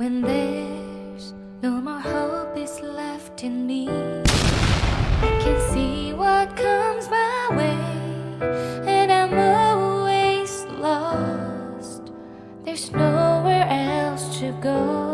When there's no more hope is left in me. I can see what comes my way And I'm always lost. There's nowhere else to go.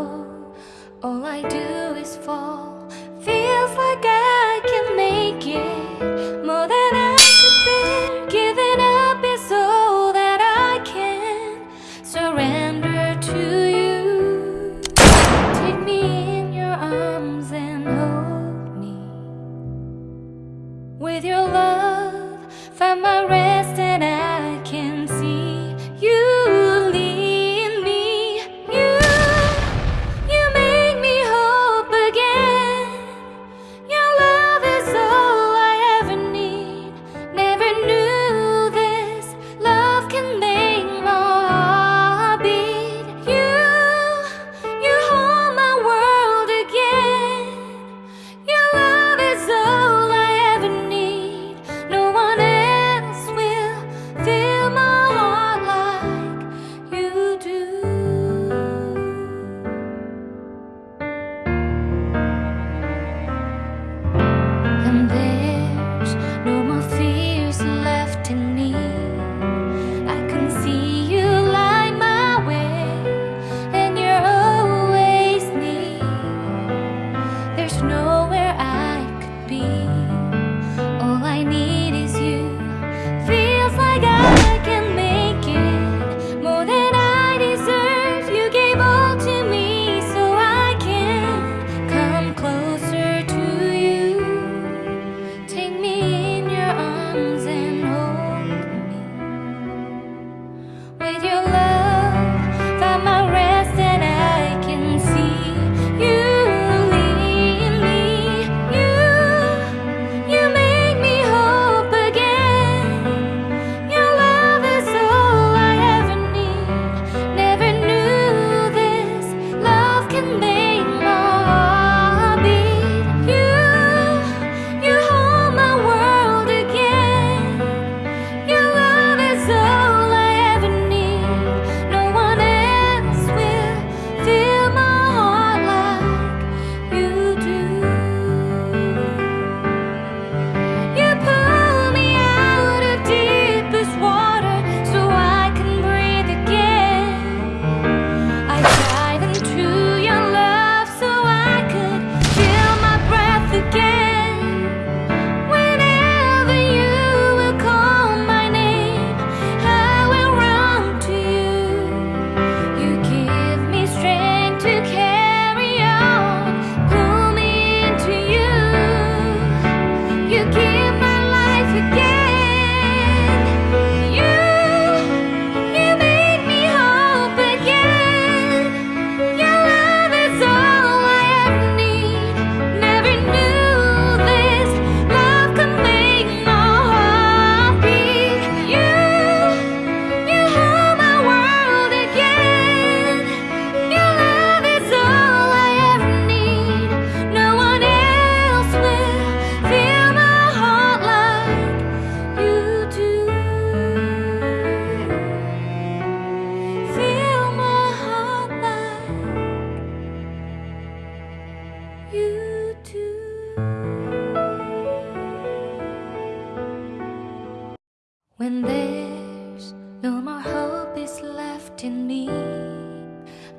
In me.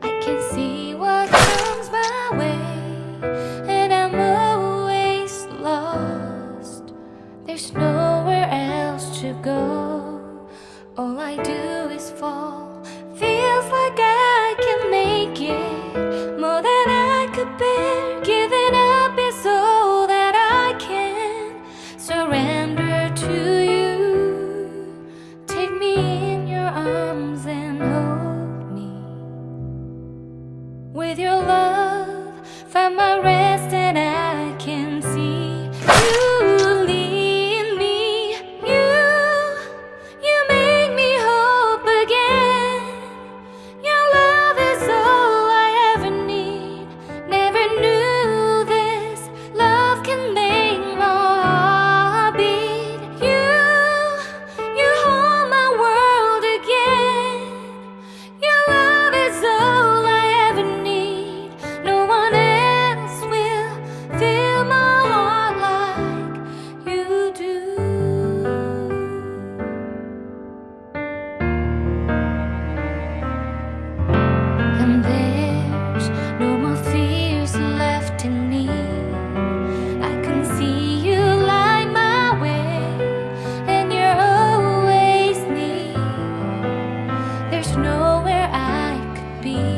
I can see what comes my way And I'm always lost. There's nowhere else to go. be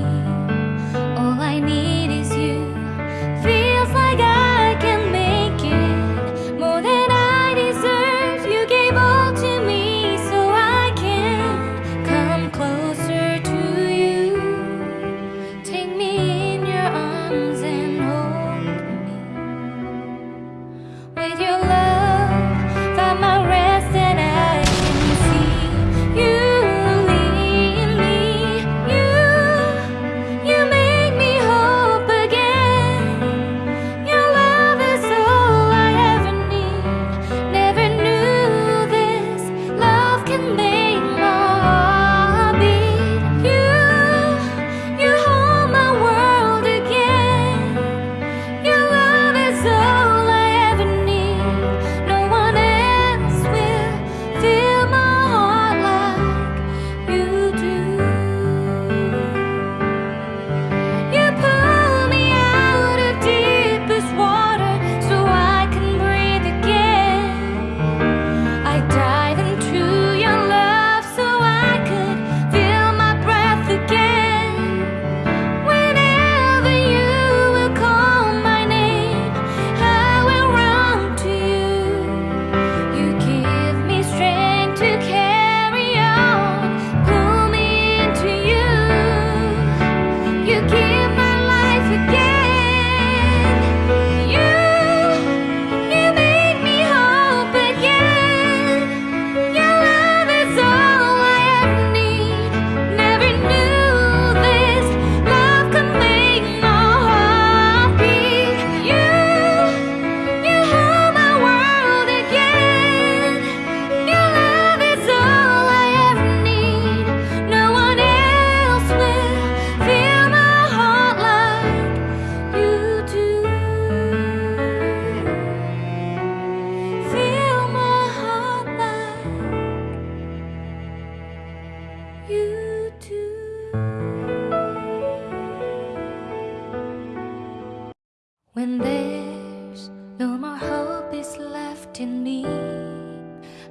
in me,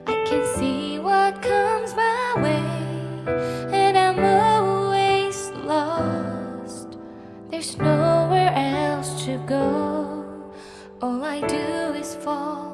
I can see what comes my way, and I'm always lost. There's nowhere else to go. All I do is fall